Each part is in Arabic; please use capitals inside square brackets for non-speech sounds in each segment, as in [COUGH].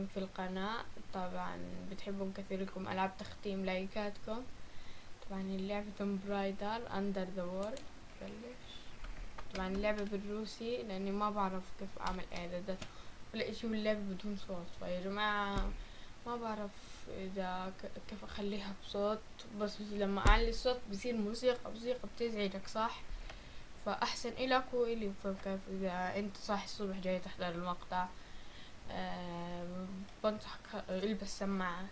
مشتركين في القناة. طبعا بتحبون كثيركم ألعاب تختيم لايكاتكم. طبعا اللعبة برايدر أندر ذا وورد بلش. طبعا اللعبة بالروسي لأني ما بعرف كيف أعمل إعدادات. ولا إشي واللعبة بدون صوت. فيا جماعة ما بعرف إذا كيف أخليها بصوت. بس لما أعلي الصوت بصير موسيقى. موسيقى بتزعجك صح؟ فأحسن إلك وإلي فكيف إذا أنت صاحي الصبح جاي تحضر المقطع. بنصحك البس سماعة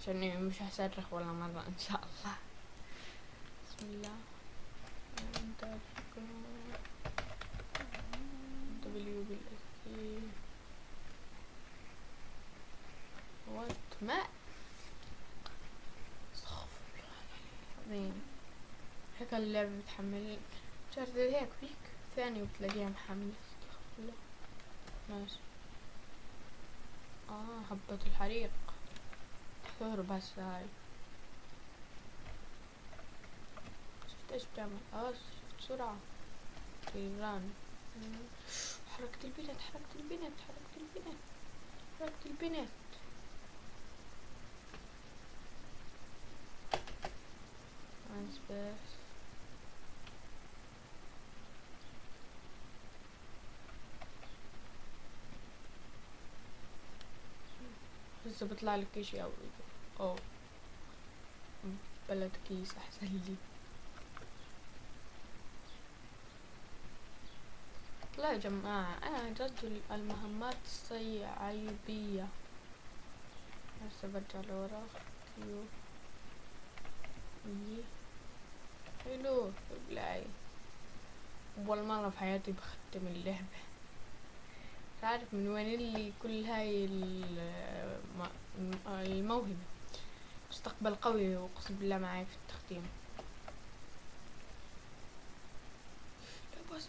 عشان مش هصرخ ولا مرة إن شاء الله. بسم الله. دبليو بالاس وات ما. العظيم. هيك اللعبة بتحمل شرط هيك فيك. ثانية وبتلاقيها محملة. ماشي. آه حبة الحريق. تحضر بس هاي. شفت إيش بتعمل؟ آه شفت سرعة. طيران حركة البنت حركة البنت حركة البنت حركة البنت. Eins bis لسه بيطلع لك اشي أو أو بلد كيس احسن لي لا يا جماعة أنا رجل المهمات الصيعيبية هسه برجع لورا. كيو اي حلو. بلاي أول مرة في حياتي بختم اللعبة. مش عارف من وين اللي كل هاي الم- الموهبة؟ مستقبل قوي اقسم بالله معي في التختيم لا بس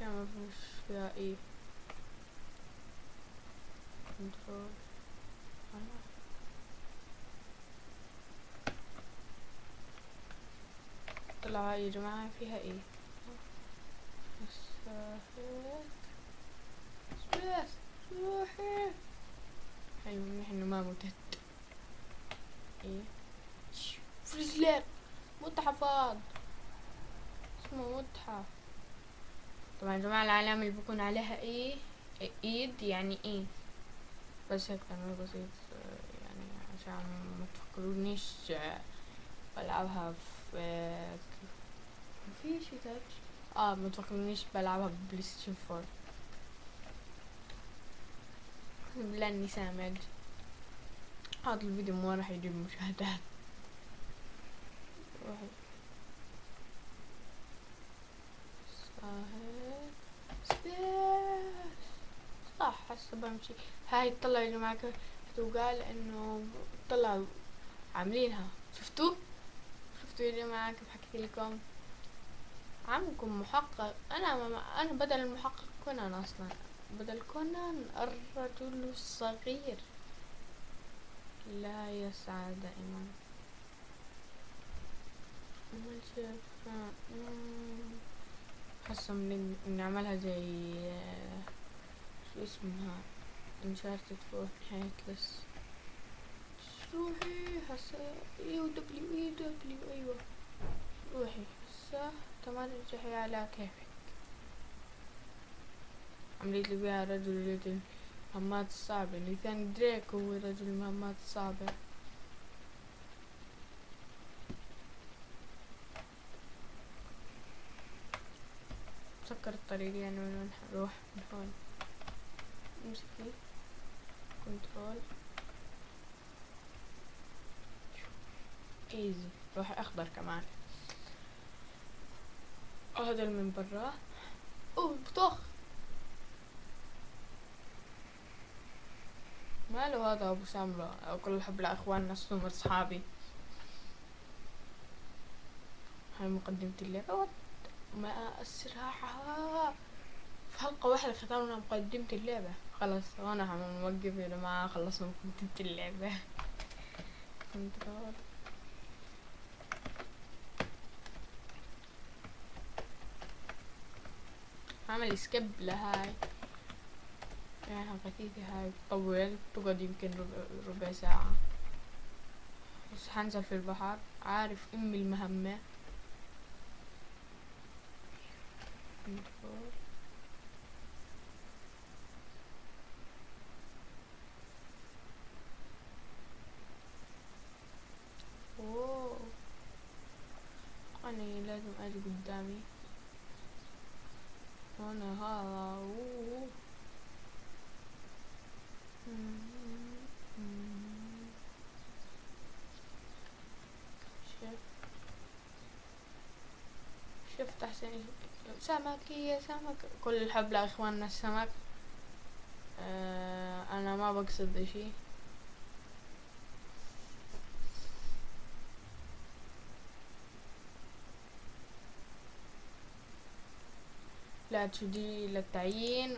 لا ما فيش فيها إيه كنترول طلع يا جماعة فيها إيه؟ بس روحي حلو منيح انه ما متت إيه؟ فريزلر متحف اسمه متحف. طبعا يا جماعة العلامة اللي بكون عليها إيه؟ إيد يعني إيه؟ بس هيك تمرين بسيط يعني عشان ما تفكرونيش بلعبها في في شي تاتش. آه ما تفكرونيش بلعبها ببلاي ستيشن فور. اقسم بالله اني سامج هذا الفيديو ما راح يجيب مشاهدات. صح هسه بمشي. هاي طلع يا جماعة وقال إنه طلعوا عاملينها. شفتوا شفتوا يا جماعة كيف حكيت لكم. عمكم محقق. أنا ما أنا بدل المحقق كونان أصلا. بدل كونان الرجل الصغير. لا يسعى دائما. أول شيء ف- مم. حاسة نعملها زي شو اسمها؟ Uncharted four نهاية لص روحي هسا يو دبليو اي دبليو أيوه. روحي هسا تمرجحي على كيفك. عمليت لي بيها رجل يريد المهمات الصعبة نيثان دريك هو رجل المهمات الصعبة سكر الطريق يعني من وين حنروح من هون. امسكي control. Easy روح أخضر كمان. هذا من برا. اوه بطخ ماله هذا أبو سامرة؟ كل حب لإخواننا السمر صحابي هاي مقدمة اللعبة. ما أسرعها. في حلقة واحدة ختمنا مقدمة اللعبة. خلاص وأنا هنوقف يا جماعة خلصنا مقدمة اللعبة. [LAUGHS] عمل سكيب لهاي. يعني غثيثة هاي تطول تقعد يمكن ربع, ساعة. بس حنزل في البحر. عارف أمي المهمة. أوه. أنا لازم أجي قدامي. شوف شفت أحسن. سمك يا سمك. كل الحب لأخواننا السمك. آه أنا ما بقصد اشي لا تشدي للتعيين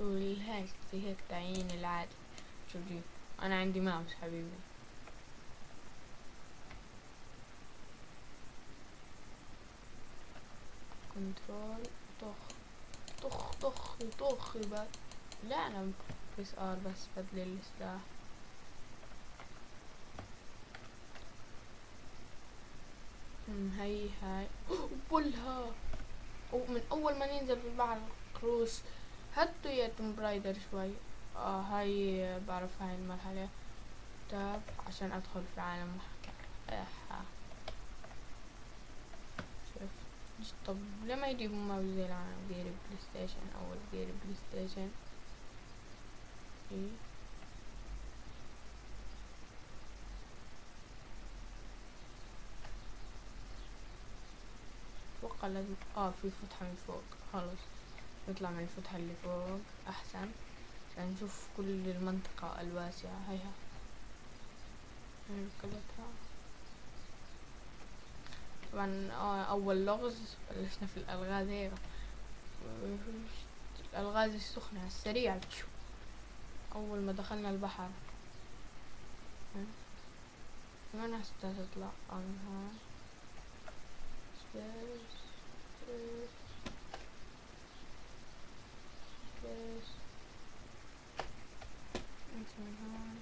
وهيك زي هيك تعيين العادي شوفي أنا عندي ماوس حبيبي. Control طخ طخ طخ طخ بس. لا أنا بس R بس بدل السلاح هاي هاي. [GASPS] بلها! ومن أول ما ننزل في البحر cross هاتوا يا Tomb Raider شوي. آه هاي بعرف هاي المرحلة. Tab عشان أدخل في عالم محكمة شوف. طب لما يجيبوا ما زي العالم غير بلاي ستيشن أو غير بلاي ستيشن إيه. أتوقع لازم آه في فتحة من فوق. خلص نطلع من الفتحة اللي فوق. أحسن. عشان نشوف كل المنطقة الواسعة. هيها كلها طبعا أول لغز بلشنا في الألغاز هيك الألغاز السخنة على السريع. أول ما دخلنا البحر. من هسه تطلع. من هون stairs stairs stairs انت من هون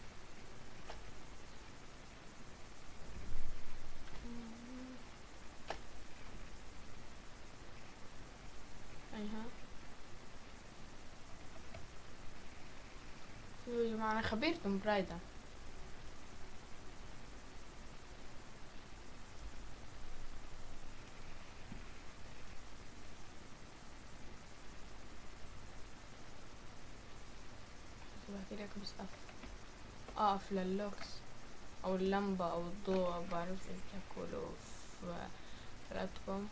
ايها يا جماعة أنا خبير توم برايدر كده بس اقف اقف للوكس أو اللمبة أو الضوء بعرف إيش تاكلوا في حياتكم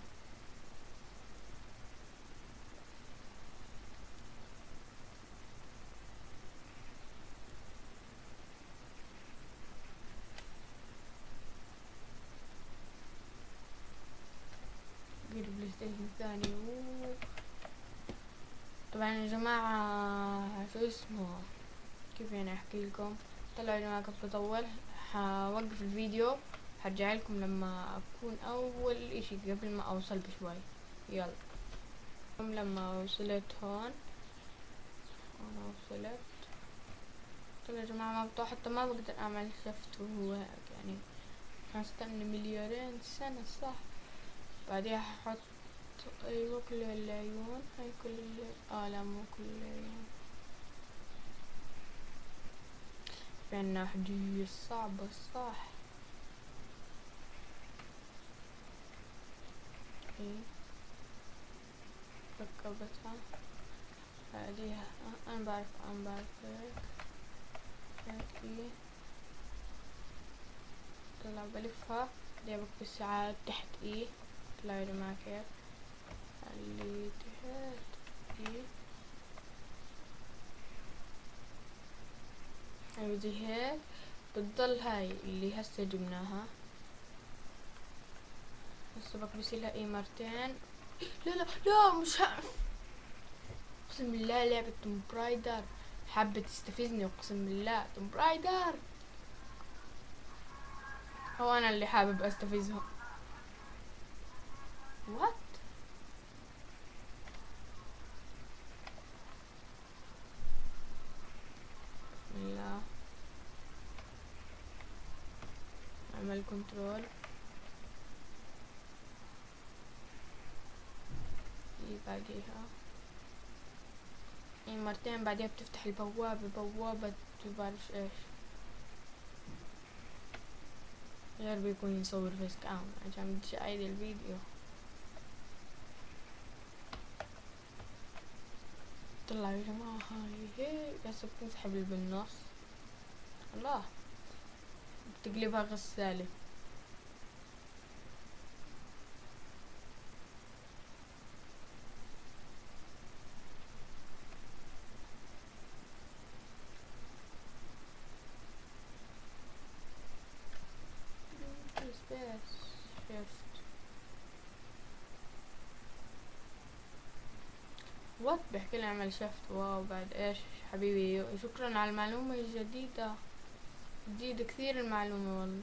بلاي ستيشن ثاني طبعا يا جماعة شو اسمه؟ كيف يعني أحكي لكم؟ طلعوا يا جماعة كنت بطول حوقف الفيديو. هرجع لكم لما أكون أول إشي قبل ما أوصل بشوي. يلا. لما وصلت هون. أنا وصلت. طلع يا جماعة ما بطلع حتى ما بقدر أعمل شفت وهو هيك يعني هستنى مليارين سنة صح؟ بعديها هحط أيوه كل العيون. هاي كل آه لا مو كل العيون. في عنا حدية صعبة صح. إيه ركبتها. بعديها. أنا بعرف أنا بعرف. إيه طلع بلفها. بعدين بكبس ساعات تحت إيه؟ طلع جماعة كيف؟ اللي تحت إيه؟ أيوه زي هيك بتضل هاي اللي هسه جبناها. هسه بكبس لها إيه مرتين. لا لا لا مش ها اقسم بالله لعبة توم برايدر حابة تستفزني اقسم بالله. توم برايدر هو أنا اللي حابب استفزهم وات كنترول دي بعديها اي مرتين بعديها بتفتح البوابة بوابة بعرف إيش؟ غير بيكون يصور فيس كام عشان تشاهد الفيديو. طلع يا جماعة هاي هي بس بتنسحب بالنص. الله. بتقلبها غسالة وات بيحكي لي اعمل شفت. واو بعد إيش؟ حبيبي شكرا على المعلومة الجديدة. جديدة كثير المعلومة والله.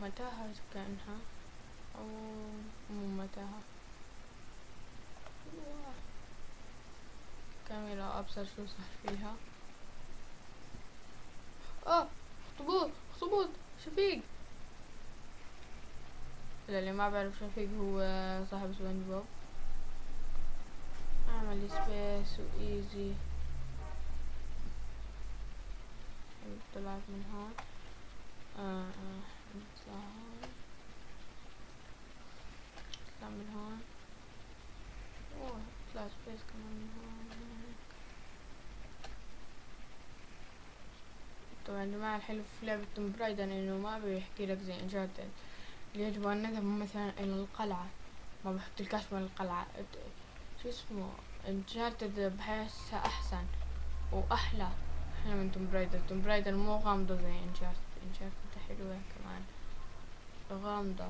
متاهة كأنها؟ أو مو متاهة. أبصر شو صار فيها. آه اخطبوط اخطبوط شفيق. اللي ما بعرف شفيق هو صاحب سبونج بوب. أعمل space و easy طلعت من هون. آه آه نطلع من هون اوه طلع space كمان من هون طبعا يا جماعة الحلو في لعبة Tomb Raider إنه ما بيحكي لك زي Uncharted اللي يجب ان نذهب مثلا إلى القلعة ما بحكيلكاش من القلعة. شو اسمه؟ Uncharted بحسها أحسن وأحلى. أحلى من Tomb Raider Tomb Raider مو غامضة زي Uncharted Uncharted حلوة كمان. غامضة.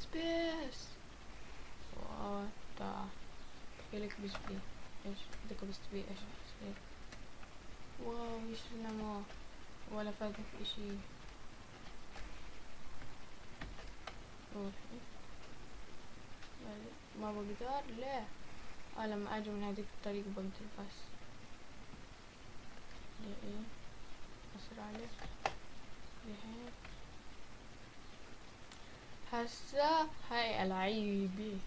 Space بس بي؟ إيش؟ بدك بس بي إيش؟ يصير wow إيش النمو ولا فاتك إشي. ما بقدر ليه آه لما أجي من هذيك الطريقة بقدر بس إيه. أسرع لك هيك. هسا هاي العيبي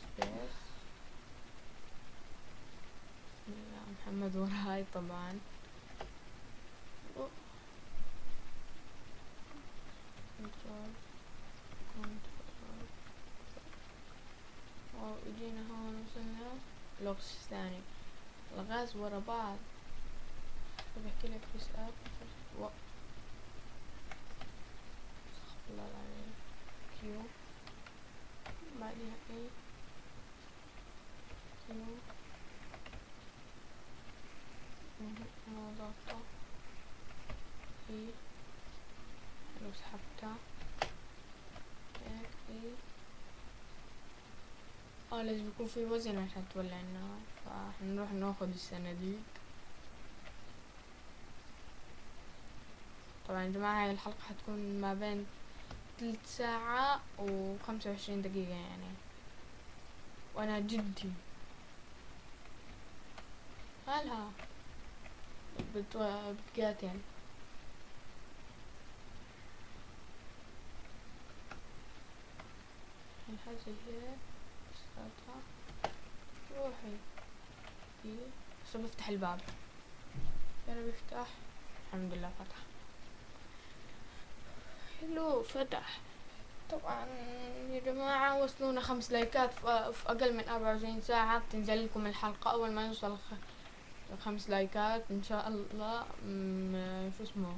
سبيس بسم الله محمد وراي طبعا. اجينا هون وصلنا لغز ثاني. الغاز ورا بعض. بحكي لك بس أب. و... الله العظيم. كيو بعدها E Q ما ضغطة E لو سحبتها هيك E آه لازم يكون في وزن عشان تولع النار فحنروح ناخد الصناديق طبعا يا جماعة هاي الحلقة حتكون ما بين تلت ساعة وخمسة وعشرين دقيقة يعني. وأنا جدي. هلا. بتو... بتقاتل. الحاجة هي بساطها روحي. دي بس بفتح الباب. يلا بيفتح الحمد لله فتح حلو فتح. طبعا يا جماعة وصلونا خمس لايكات في أقل من أربعة وعشرين ساعة. بتنزل لكم الحلقة أول ما يوصل خمس لايكات إن شاء الله. شو اسمه؟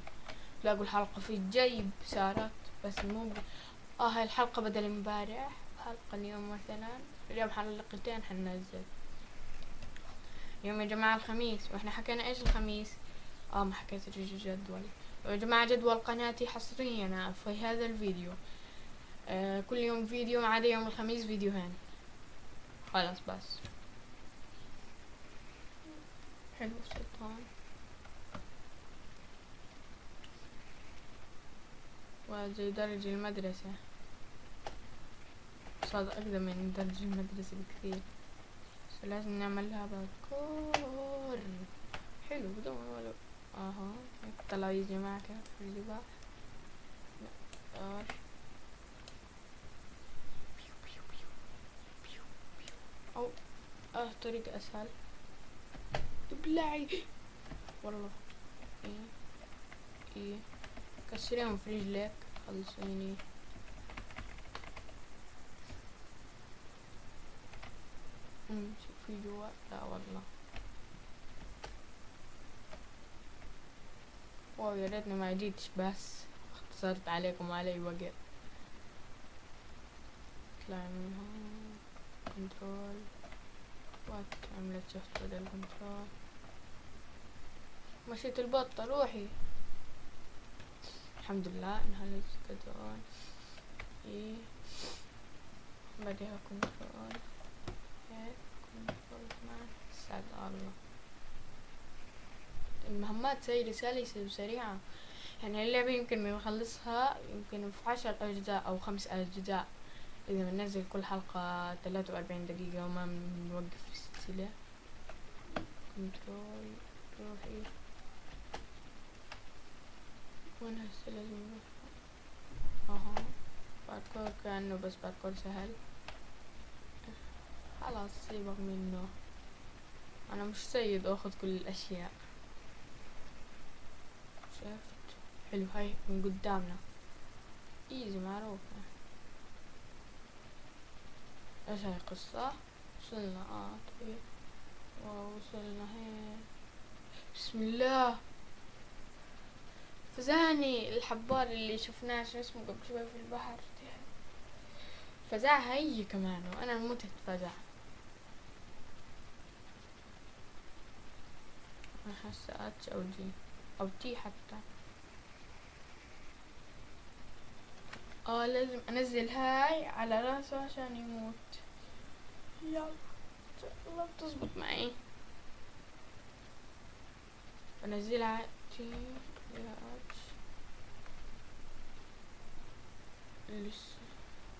تلاقوا الحلقة في الجيب صارت بس مو. آه هاي الحلقة بدل امبارح حلقة اليوم مثلا. اليوم حلقتين حننزل. يوم يا جماعة الخميس. وإحنا حكينا إيش الخميس؟ آه ما حكيت الجدول. يا جماعة جدول قناتي حصريا في هذا الفيديو. آه كل يوم فيديو ما عدا يوم الخميس فيديوهين خلاص بس. حلو سلطان. وزي درج المدرسة. صاد أقدم من درج المدرسة بكثير. بس لازم نعمل لها باركور حلو بدون ولا أها. يا جماعة كيف في الجبال لا أو آه طريق أسهل. ابلعي والله. إيه؟ إيه؟ كسريهم في رجلك خلصيني امشي في جوا لا والله. Wow يا ريتني ما جيتش بس اختصرت عليكم وعلي وقت. اطلع من هون control وات عملت شفت بدل control مشيت البطة روحي. الحمد لله إنها هون إيه. بعدها control هيك control سعد الله. المهمات سيرة سلسة وسريعة يعني اللعبة يمكن بنخلصها يمكن في عشر أجزاء أو خمس أجزاء. إذا بننزل كل حلقة ثلاثة وأربعين دقيقة وما بنوقف في السلسلة كنترول روحي وين هسه لازم أها. باركور كأنه بس باركور سهل. خلاص سيبك منه. أنا مش سيد أخذ كل الأشياء. شفت. حلو هاي من قدامنا. easy معروفة. إيش هاي قصة وصلنا آه طيب. ووصلنا هيك. بسم الله. فزعني الحبار اللي شفناه شو اسمه قبل شوي في البحر. فزع هي كمان وأنا متت فزع أنا حاسة أتش أو جي. أو تي حتى. آه لازم أنزل هاي على راسه عشان يموت. يلا. الله بتزبط معي. بنزلها تي. لسه.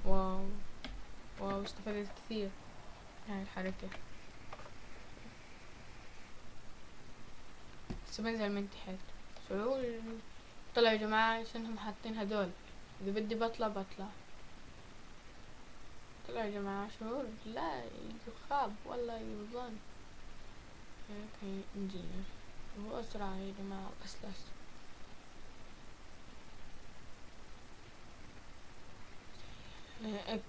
wow. wow استفدت كثير. هاي الحركة. بس بنزل من تحت. شعور طلعوا يا جماعة عشانهم حاطين هدول. إذا بدي بطلع بطلع طلعوا يا جماعة شعور. لا يخاب والله يظن. هيك إنجينير. هو أسرع يا جماعة. أسلس هيك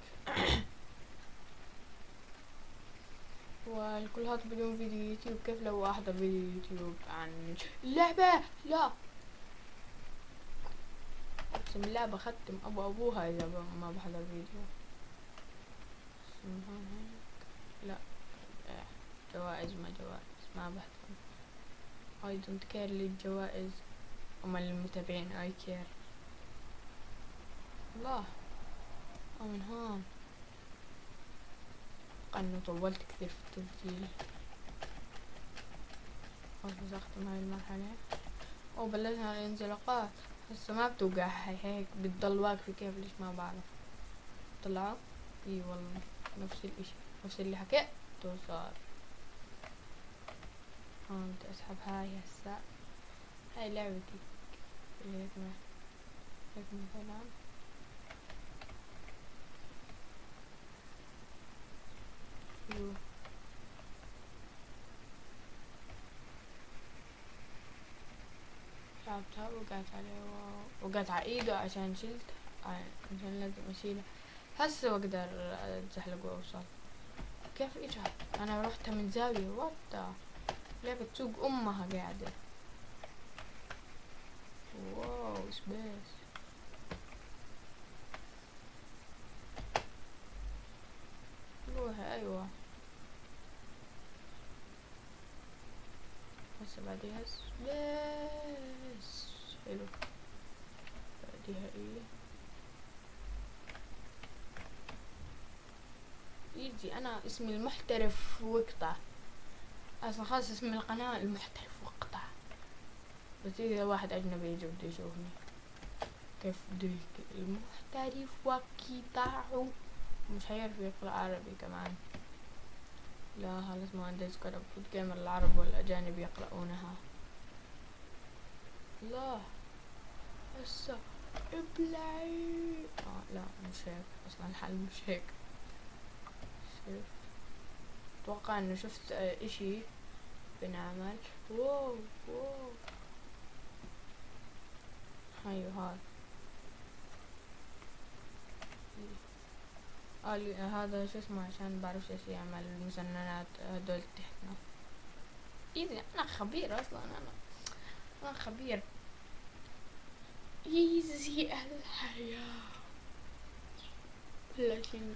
والكل هذا بدون فيديو يوتيوب. كيف لو احضر فيديو يوتيوب عن اللعبة لا. اقسم بالله بختم أبو أبوها إذا ما بحضر فيديو. لا. جوائز ما جوائز. ما بحضر. I don't care للجوائز. أما المتابعين I care. الله. أو من هون أنه طولت كثير في التسجيل. خلاص أختم هاي المرحلة. وبلشنا الانزلاقات هسه ما بتوقع هيك بتضل واقفة كيف ليش ما بعرف. طلعوا إي والله. نفس الإشي. نفس اللي حكيته صار. هون بدي اسحب هاي هسه. هاي لعبتي. هيك هيك مثلا حلو لعبتها وقعت عليه وقعت على إيده عشان شلت. عشان لازم اشيله هسه بقدر أتزحلق وأوصل. كيف اجى أنا رحتها من زاوية. وات لعبة سوق أمها قاعدة. واو سبيس روحي أيوه. هسه بعديها سبيس حلو بعديها إيه؟ يجي أنا اسمي المحترف وقطع. أصلا خلاص اسم القناة المحترف وقطع. بس إذا واحد أجنبي يجي بده يشوفني. كيف بده المحترف وقطع. مش حيعرف يقرأ عربي كمان. لا خلاص ما عندي سكر المفروض العرب والأجانب يقرؤونها. لا. هسه ابلعي. آه لا مش هيك. أصلا الحل مش هيك. شوف. أتوقع إنه شفت آه، إشي بنعمل. واو واو. هاي. هاي قال لي هذا شو اسمه؟ عشان بعرف إيش يعمل المسننات هدول تحتنا. ايزي أنا خبير أصلا أنا أنا خبير. ايزي الحياة لكن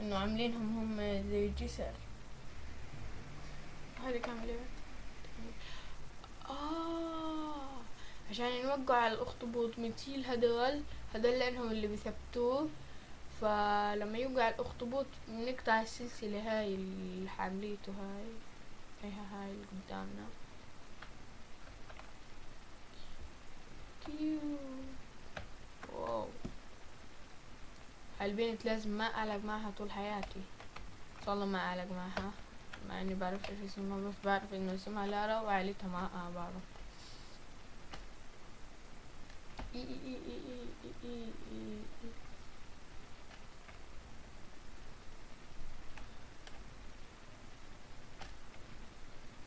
إنه عاملينهم هم زي جسر كان لعبة آه عشان نوقع على الأخطبوط بنشيل هدول هدول لأنهم اللي بيثبتوه. فلما يوقع الأخطبوط بنقطع السلسلة هاي اللي حامليته هاي هيها هاي اللي قدامنا. واو هالبنت لازم ما أعلق معها طول حياتي. إن شاء الله ما أعلق معها مع إني بعرف إيش اسمها بس بعرف إنه اسمها لارا وعائلتها ما آه بعرف إي إي إي إي إي إي إي إي.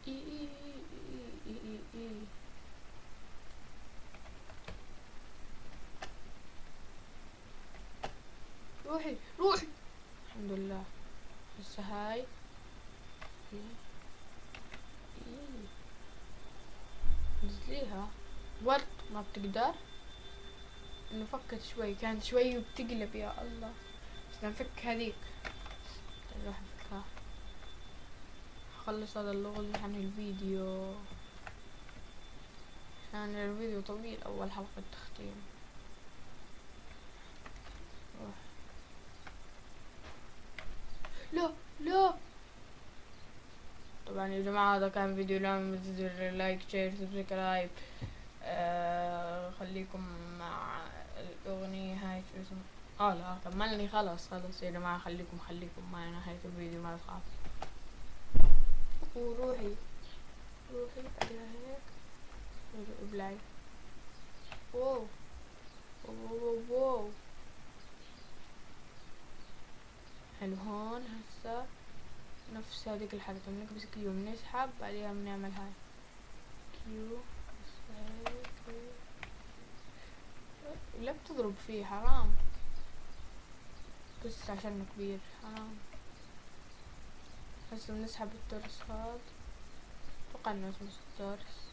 إي. إي. الحمد لله. هسه هاي. نزليها. ورد ما بتقدر. إنه فكت شوي. كانت شوي وبتقلب يا الله. بس نفك هذيك. نروح نفكها خلص هذا اللغز عن الفيديو. عشان الفيديو طويل. أول حلقة تختيم روح. لا لا. طبعا يا جماعة هذا كان فيديو لا تنسوا like share subscribe. آه خليكم مع الأغنية هاي شو اسمها؟ آه لا كملني خلاص خلاص يا جماعة خليكم خليكم معي نهاية الفيديو ما تخاف وروحي روحي بعدها هيك. wow wow wow wow حلو هون هسا نفس هذيك الحركة بنكبس Q بنسحب بعدها بنعمل هاي. Q لا بتضرب فيه حرام. بس عشانه كبير حرام. هسه بنسحب الترس هاد. أتوقع انه اسمه الترس.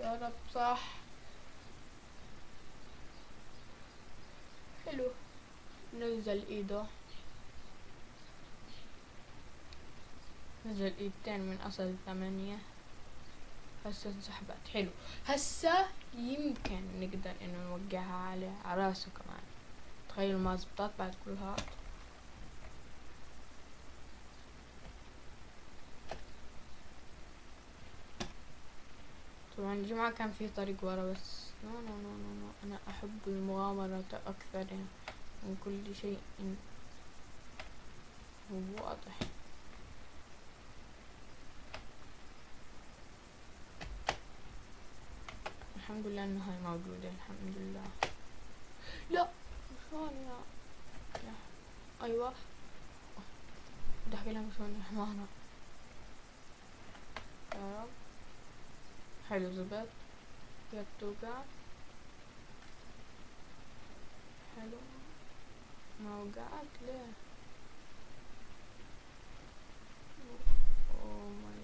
يا رب صح. حلو. نزل إيده. نزل إيدتين من أصل ثمانية. هسه انسحبت حلو. هسه يمكن نقدر إنه نوقعها على راسه كمان. تخيلوا ما زبطت بعد كل هاد طبعا يا جماعة كان في طريق ورا بس. no no no no, no. أنا أحب المغامرة أكثر من كل شيء واضح. الحمد لله إنه هاي موجودة. الحمد لله. لا. شلون؟ يا أيوه. بدي احكي لهم شلون حمارة. يا رب. حلو زبط. بتوقع حلو. ما وقعت ليه؟ اوه ماي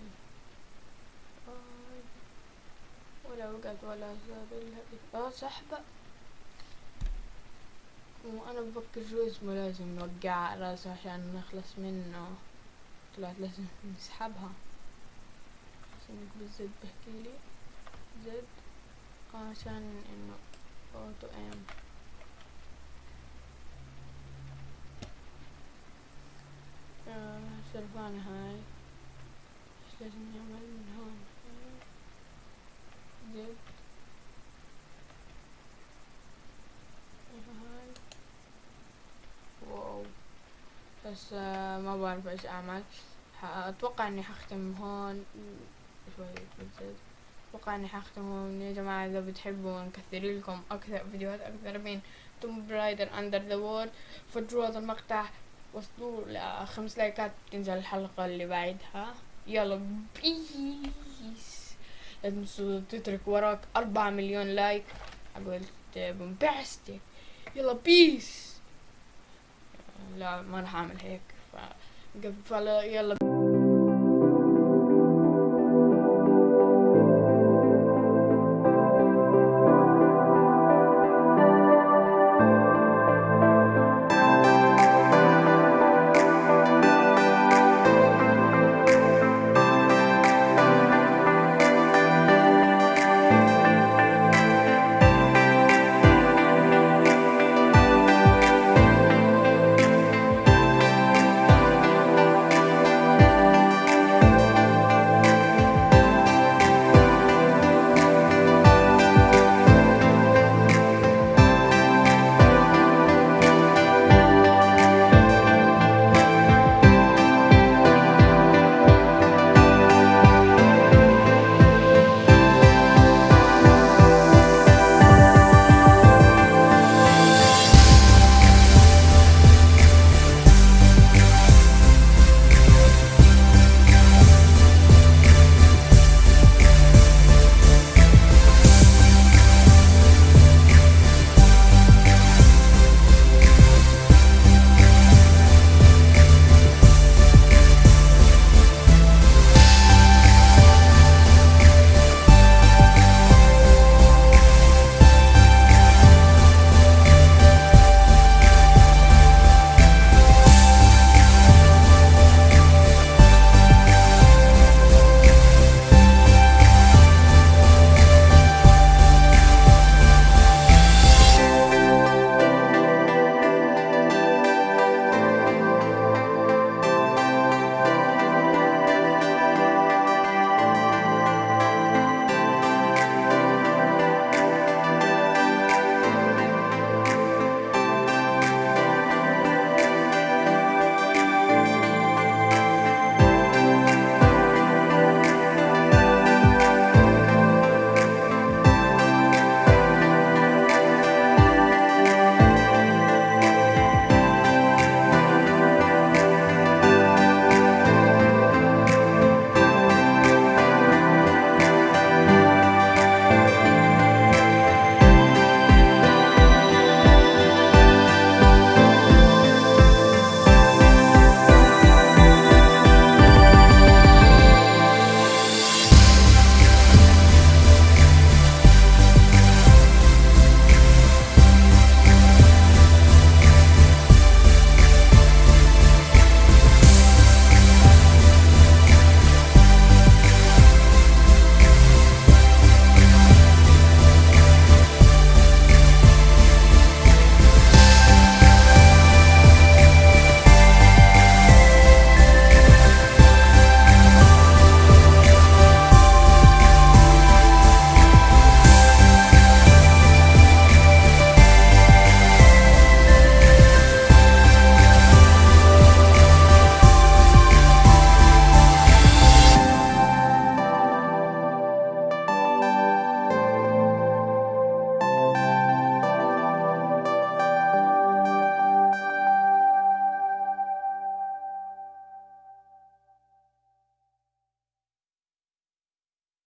جاد ولا وقعت ولا زاد لها آه سحبة وأنا بفكر شو اسمه لازم نوقع راسه عشان نخلص منه. طلعت لازم نسحبها. عشان نقول زد بحكي لي. زد. عشان إنه أوتو إم. سرفانة هاي. إيش لازم نعمل من هون؟ Z. هاي. wow. بس آه، ما بعرف إيش أعمل. أتوقع إني حختم هون. شوي بال Z أتوقع إني حختم هون يا جماعة إذا بتحبوا نكثر لكم أكثر فيديوهات أكثر من Tomb Raider Underworld فجروا هذا المقطع وصلوا لخمس like ات تنزل الحلقة اللي بعدها. يلا peace. لا تنسوا تترك وراك أربعة مليون like. قلت bombastic يلا peace. لا ما راح أعمل هيك. ف... يلا.